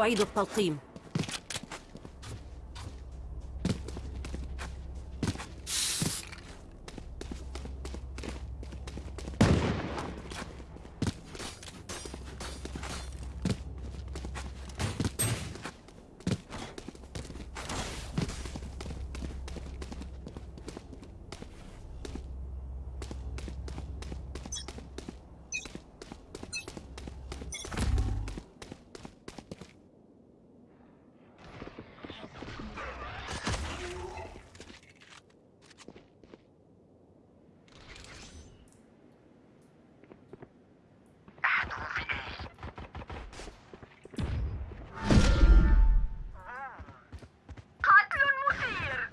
أعيد التلقيم قتل مثير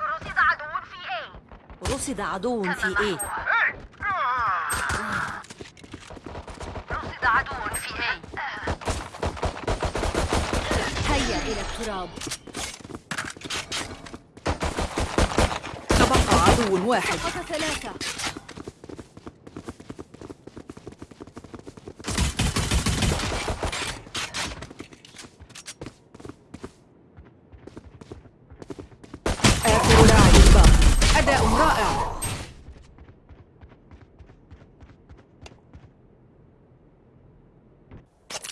رصد عدو في A رصد عدو في إيه. رصد عدو في A. هيا إلى التراب. تبقى عدو واحد. سقط ثلاثة آخر لاعب باق أداء رائع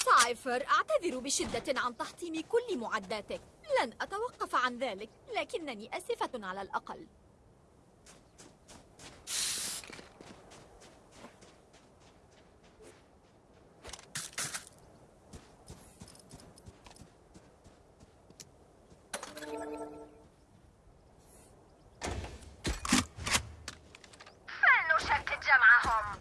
سايفر أعتذر بشدة عن تحطيم كل معداتك. لن أتوقف عن ذلك لكنني أسفة على الأقل فلنشتت جمعهم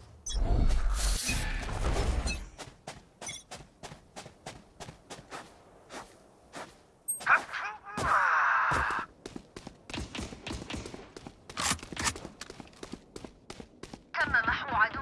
تم محو عدو عدو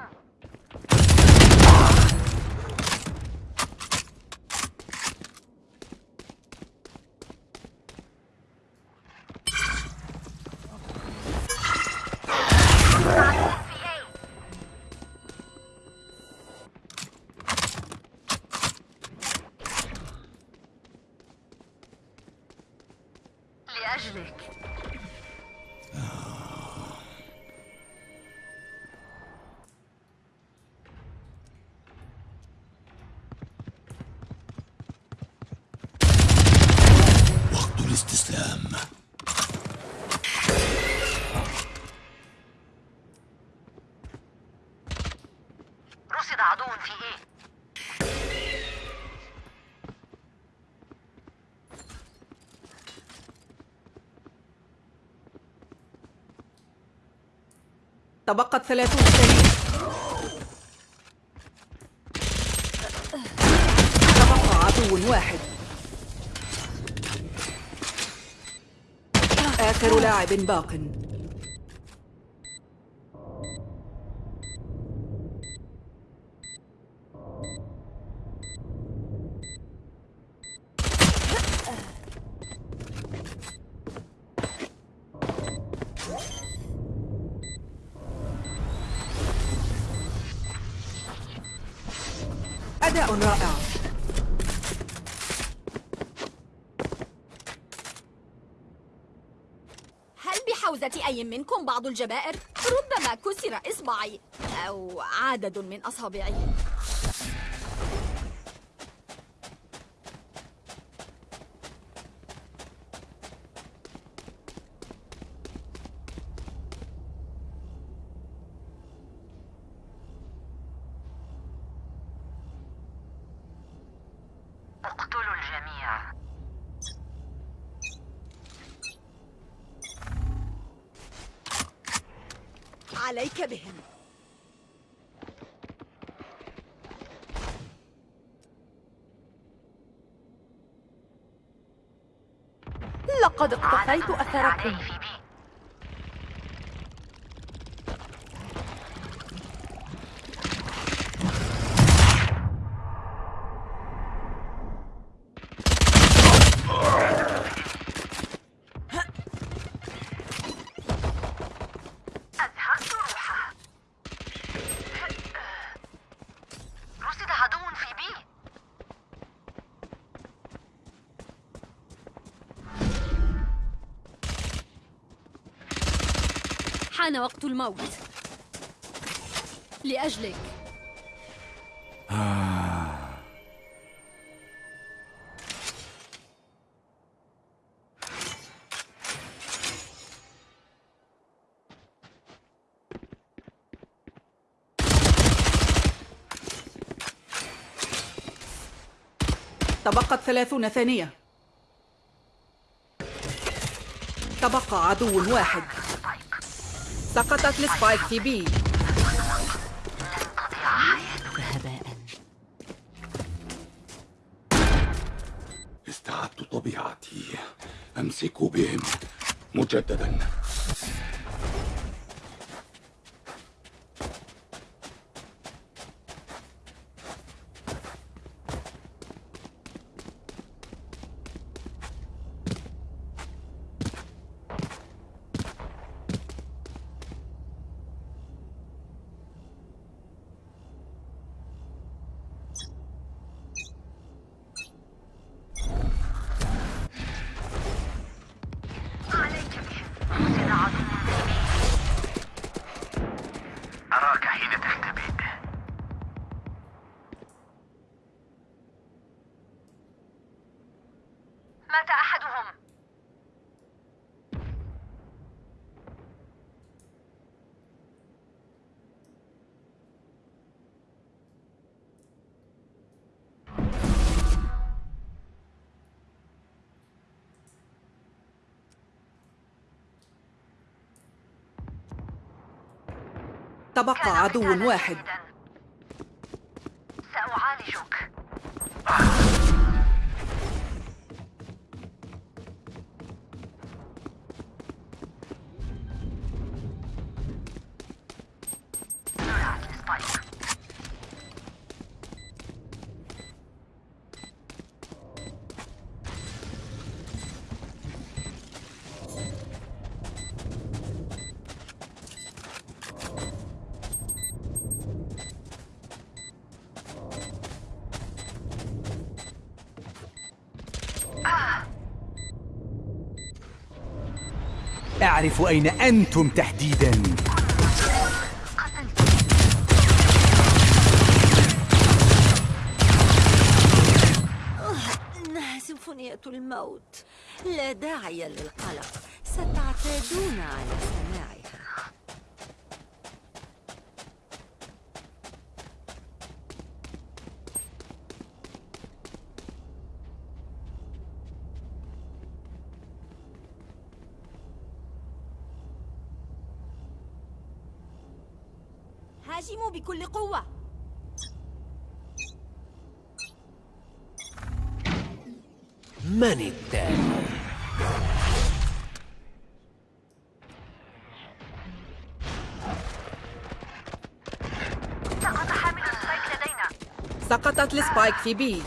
في A لأجلك تبقت ثلاثون ثانية تبقى عدو واحد. آخر لاعب باق. أي منكم بعض الجبائر؟ ربما كسر إصبعي أو عدد من أصابعي عليك بهم. لقد اقتفيت أثركم. حان وقت الموت. لأجلك. تبقت ثلاثون ثانية. تبقى عدو واحد. سقطت السبايك في بي. استعدت طبيعتي. أمسك بهم مجددا. تبقى عدو واحد. أعرف أين أنتم تحديداً. هاجموا بكل قوة. من التالي؟ سقط حامل ال spike لدينا. سقطت ال spike في B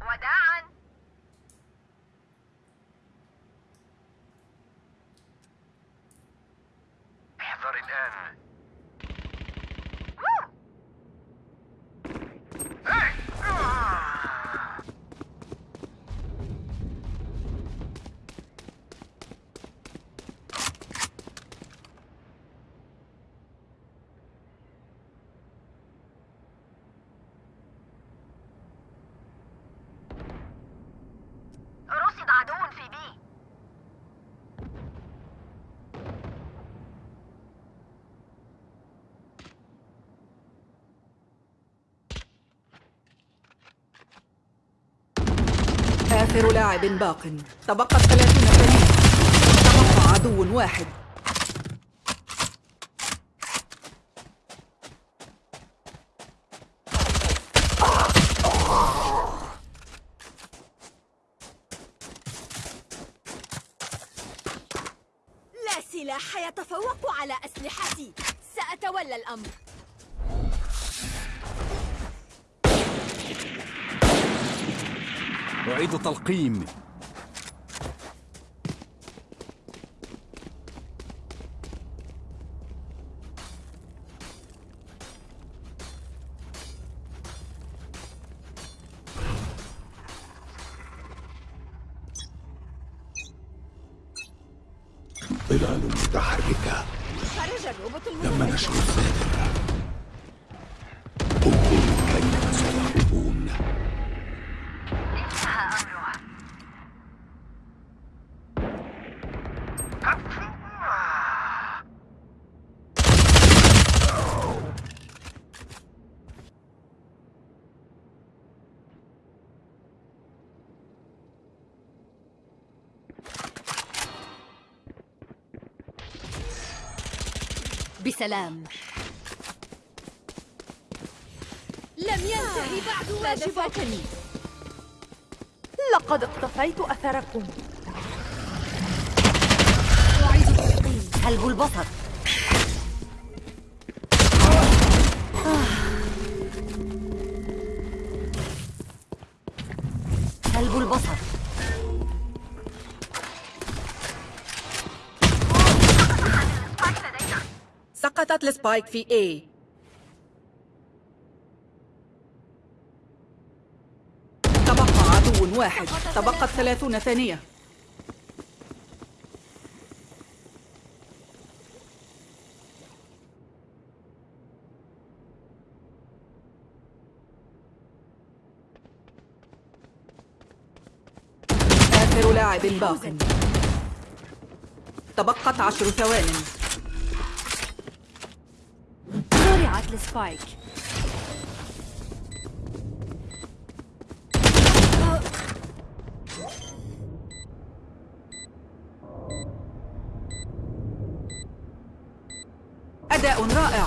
وداعا احذر الآن رصد عدو في بي آخر لاعب باق. تبقت ثلاثون ثانية تبقى عدو واحد. لا سلاح يتفوق على أسلحتي. سأتولى الأمر. تلقيم. بسلام. لم ينتهي بعد واجباتني لقد اقتفيت أثركم. كلب البصر؟ سقطت السبايك في A. تبقى عدو واحد. تبقت ثلاثون ثانية. آخر لاعب باق. تبقت عشر ثوان. زرعت السبايك أداء رائع.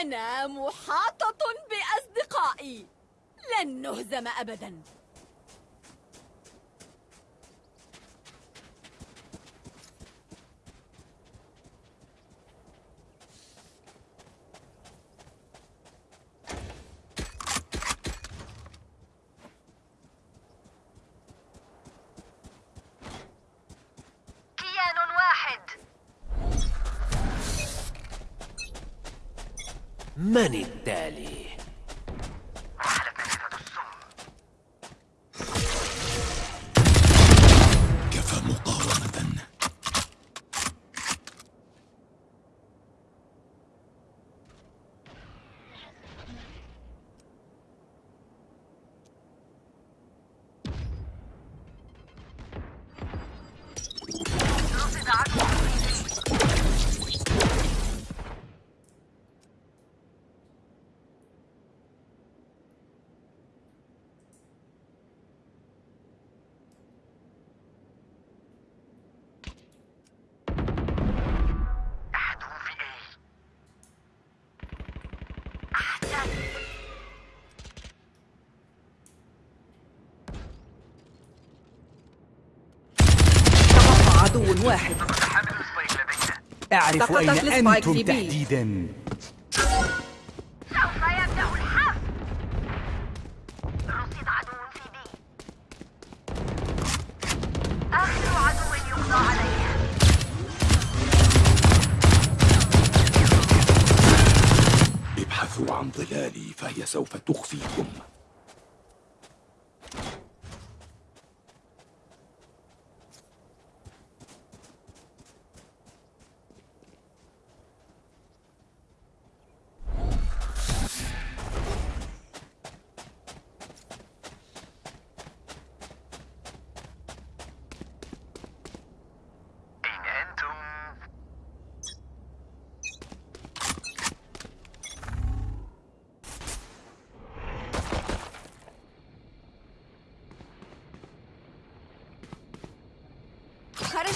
أنا محاطة بأصدقائي. لن نهزم أبداً كيان واحد من التالي؟ واحد أعرف أين أنتم. تحديدا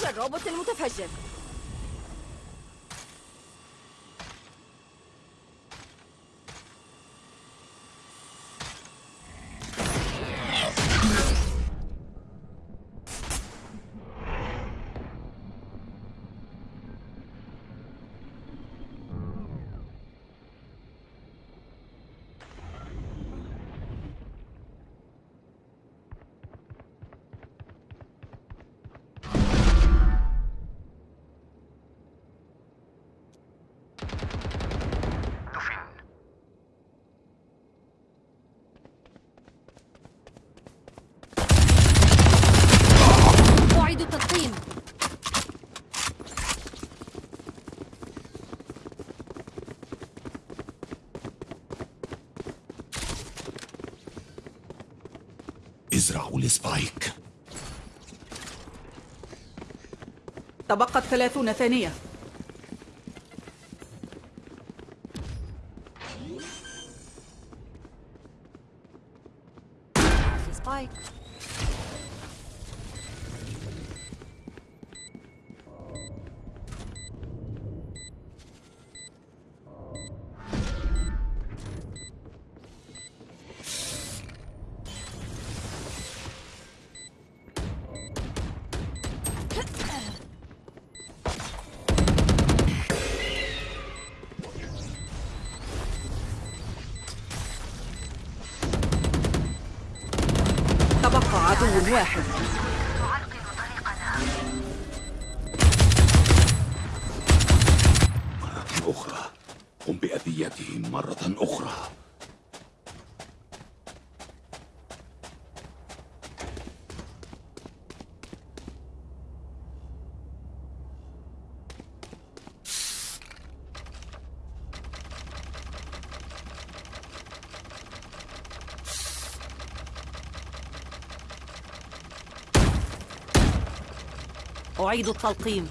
الروبوت المتفجر. ازرعوا السبايك تبقت ثلاثون ثانية. أعيد التلقيم.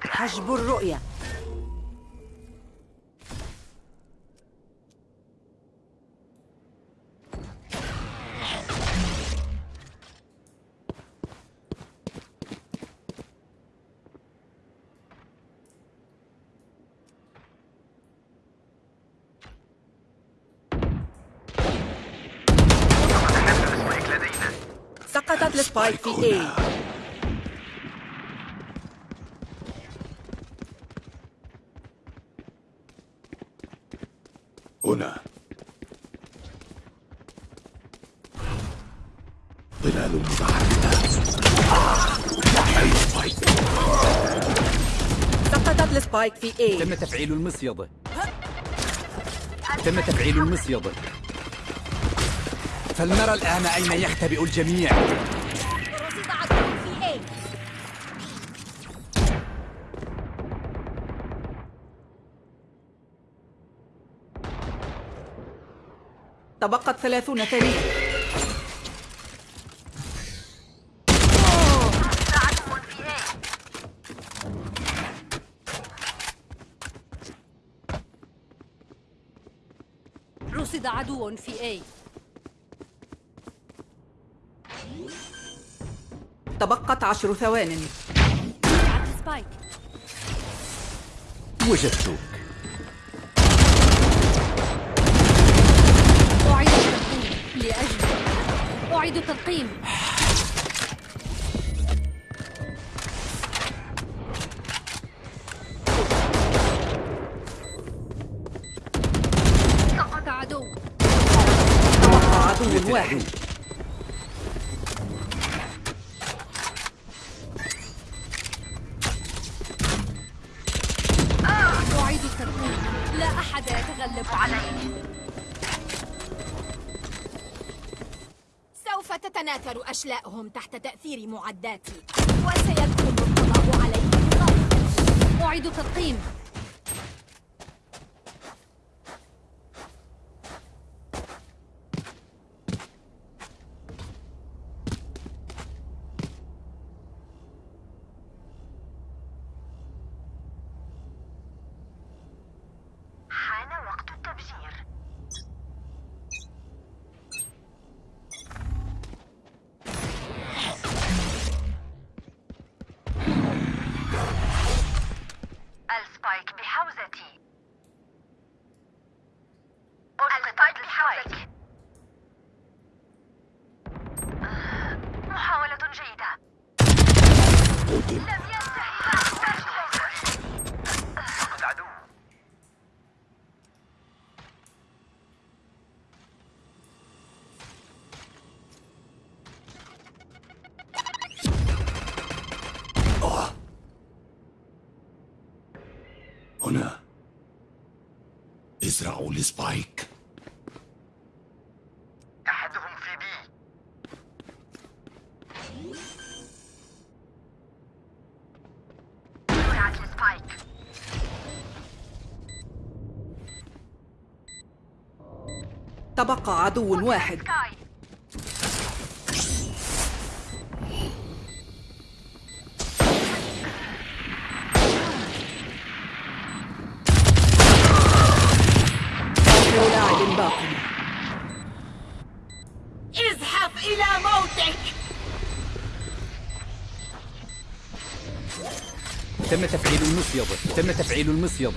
حجب الرؤية. في A هنا ظلال متحركة سقطت السبايك في A. تم تفعيل المصيدة. تم تفعيل المصيدة. فلنرى الآن أين يختبئ الجميع. تبقت ثلاثون ثانية عدو في A رصد عدو في A. تبقت عشر ثوان. على سبايك وجدتك أعيد التلقيم لأجل أعيد التلقيم. سقط عدو. تبقى عدو واحد سوف تتناثر أشلاءهم تحت تأثير معداتي. وسيكون القضاء عليهم. غدا أعيد التلقيم حان وقت التفجير ال spike بحوزتي ال spike بحوزتي آه، محاولة جيدة قتل لم ينتهي عدو هنا ازرعوا السبايك أحدهم في بي. زرعت السبايك تبقى عدو واحد سكاي آخر لاعب باق ازحف إلى موتك تم تفعيل المصيدة تم تفعيل المصيدة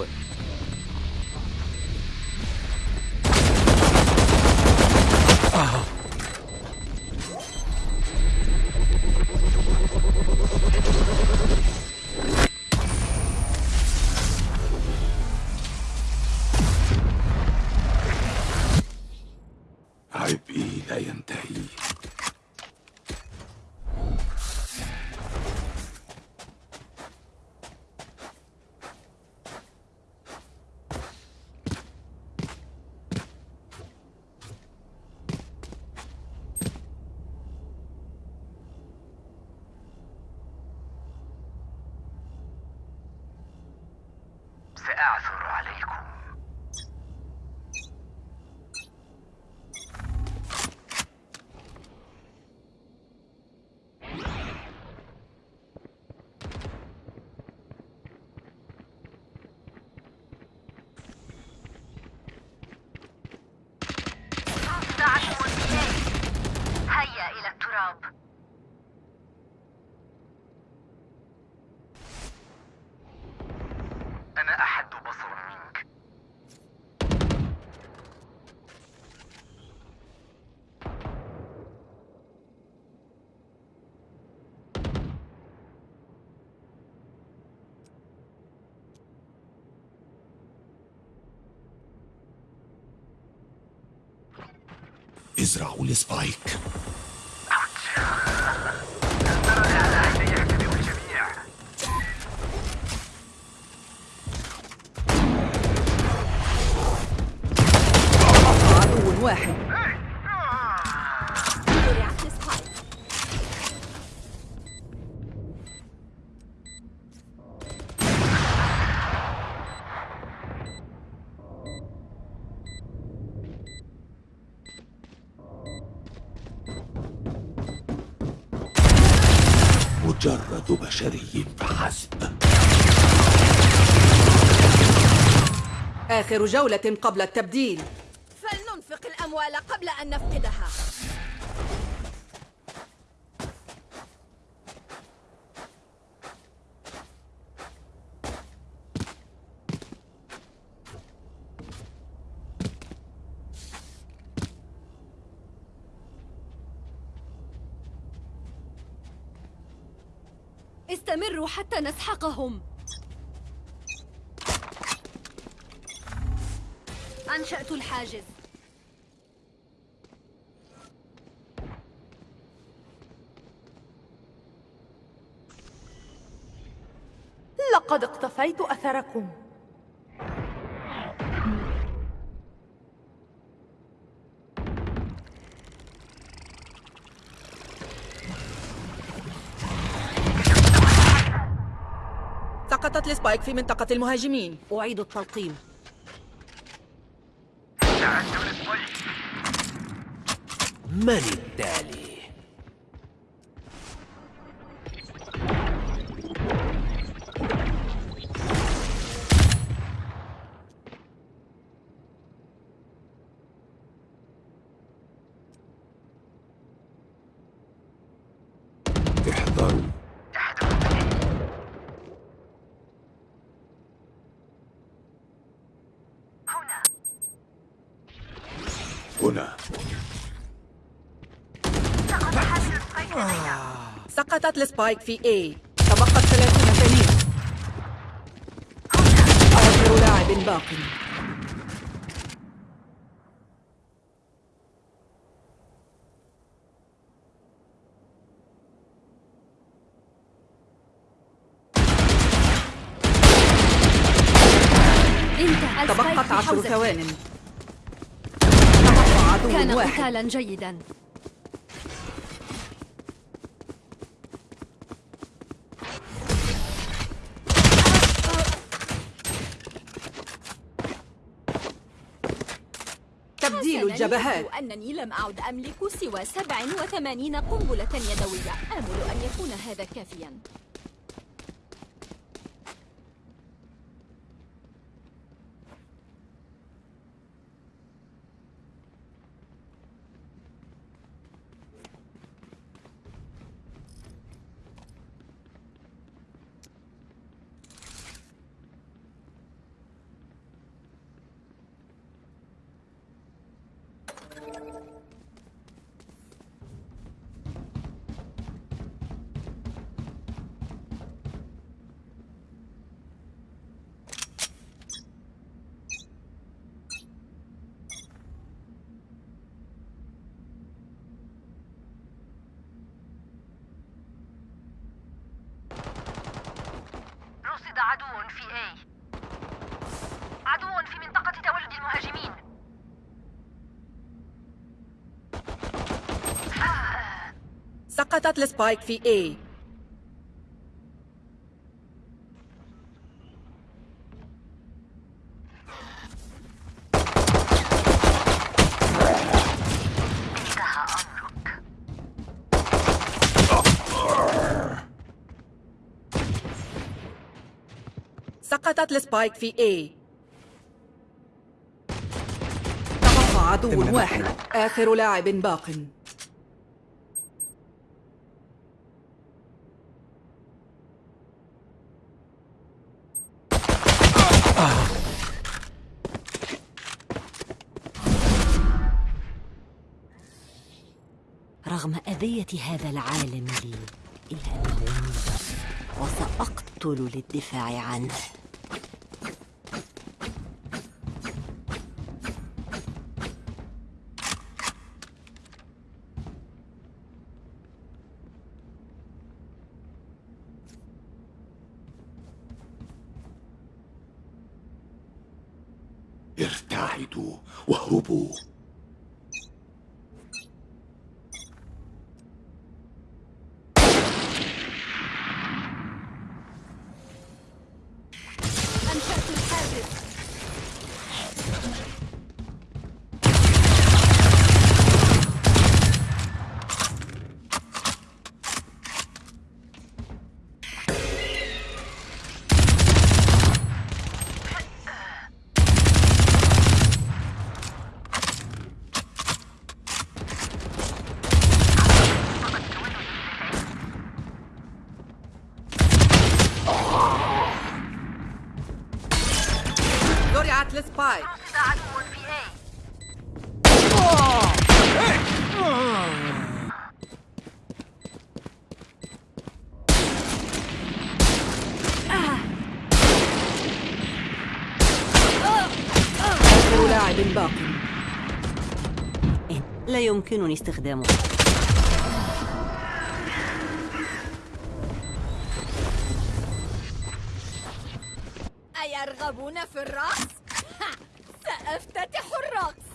ازرعوا السبايك آخر جولة قبل التبديل. فلننفق الأموال قبل أن نفقدها. استمروا حتى نسحقهم. أنشأت الحاجز. لقد اقتفيت أثركم. سقطت السبايك في منطقة المهاجمين. أعيد التلقيم. من التالي؟ احذروا هنا هنا سقط حامل السبايك لدينا سقطت ال spike في A. تبقت 30 ثانية آخر لاعب باق. تبقت عشر. ثوان. تبقى عدو كان قتالا جيدا. الجبهات. أنني لم أعد أملك سوى 87 قنبلة يدوية. آمل أن يكون هذا كافياً رصد عدو في A عدو في منطقة تولد المهاجمين. سقطت السبايك في A. سقطت السبايك في A. تبقى عدو واحد. آخر لاعب باق. رغم أذية هذا العالم لي إلا أنه وسأقتل للدفاع عنه. 我我不？باق. لا يمكنني استخدامه. أيرغبون في الرقص؟ سأفتتح الرقص.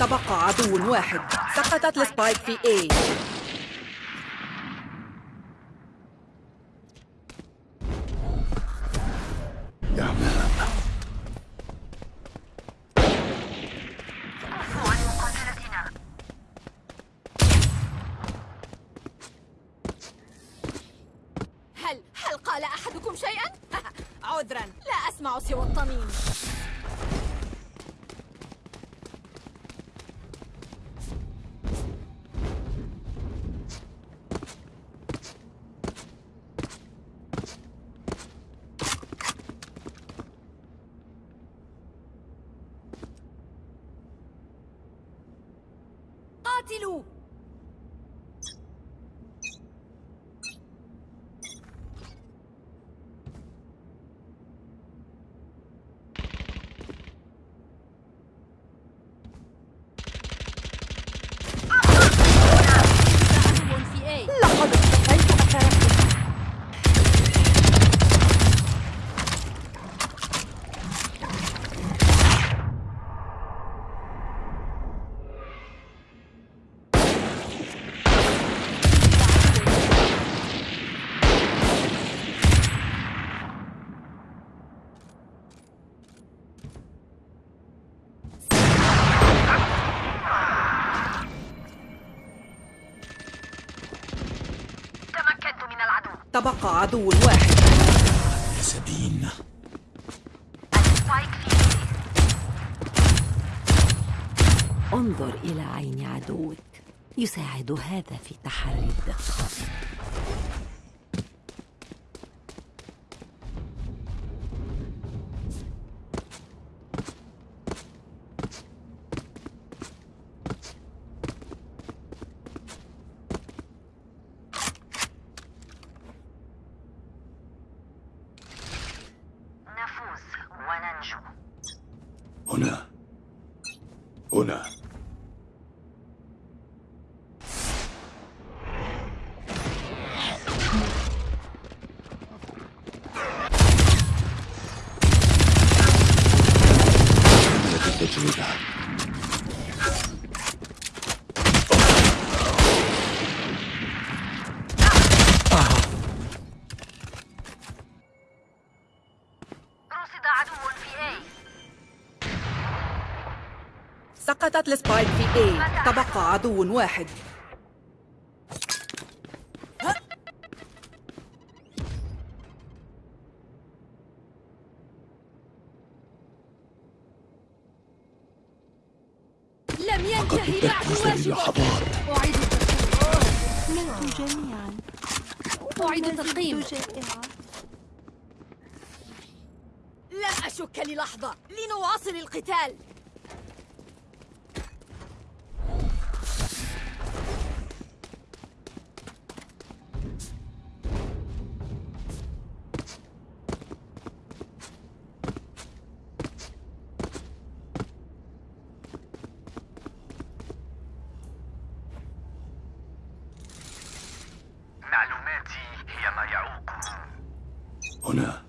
تبقى عدو واحد. سقطت السبايك في A. تبقى عدو واحد سبين. انظر إلى عين عدوك. يساعد هذا في تحري الدقة نفوز وننجو هنا هنا كملت التجربة رصد عدو في A سقطت السبايك في A. تبقى عدو واحد. لم ينتهي بعد واجبك. أعيد التقييم. ماتوا جميعا أعيد التقييم. جائعة لم أشك للحظة. لنواصل القتال. هنا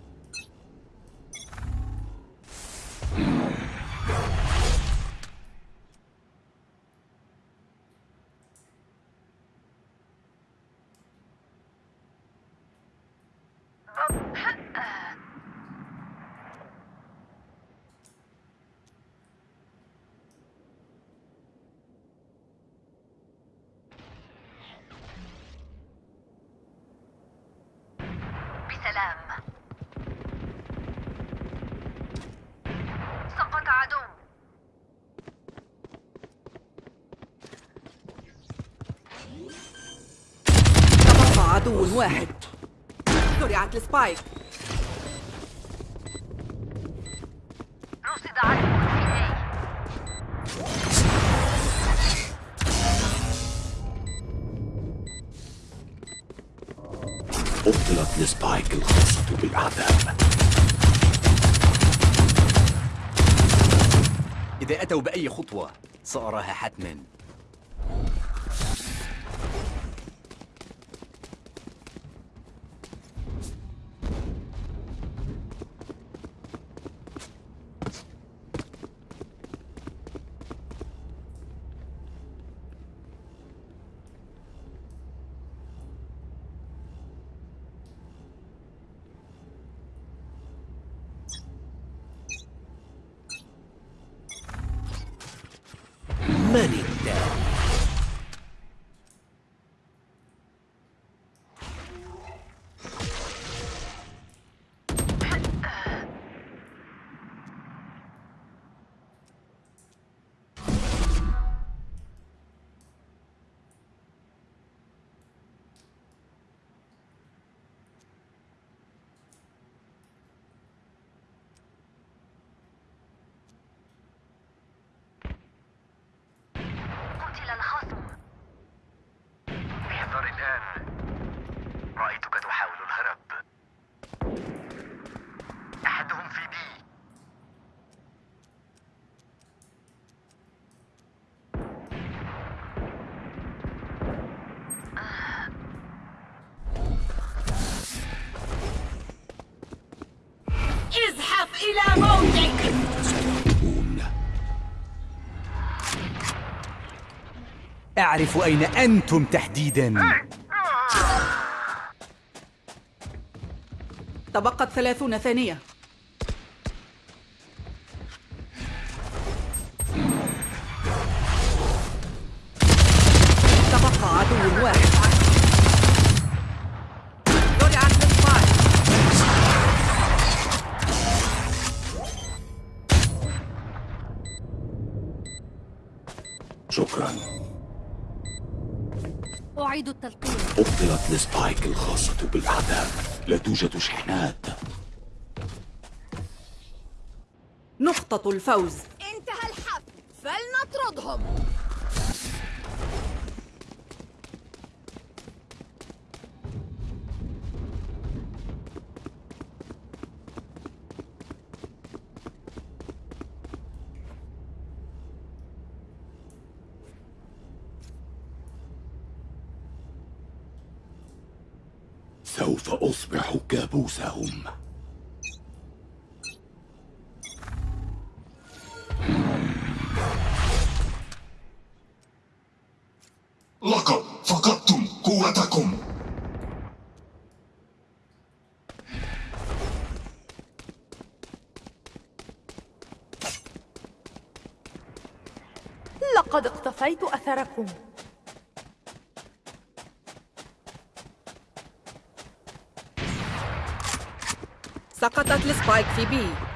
بسلام سقط عدو تبقى عدو واحد. زرعت السبايك. رصد عدو في أبطلت السبايك الخاصة بالأعداء إذا أتوا بأي خطوة سأراها حتما. من إلى موتك. أعرف أين أنتم تحديدا. تبقت ثلاثون ثانية. توجد شحنات. نقطة الفوز. سوف أصبح كابوسهم. لقد فقدتم قوتكم. لقد اقتفيت أثركم. سقطت السبايك في بي.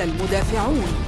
المدافعون.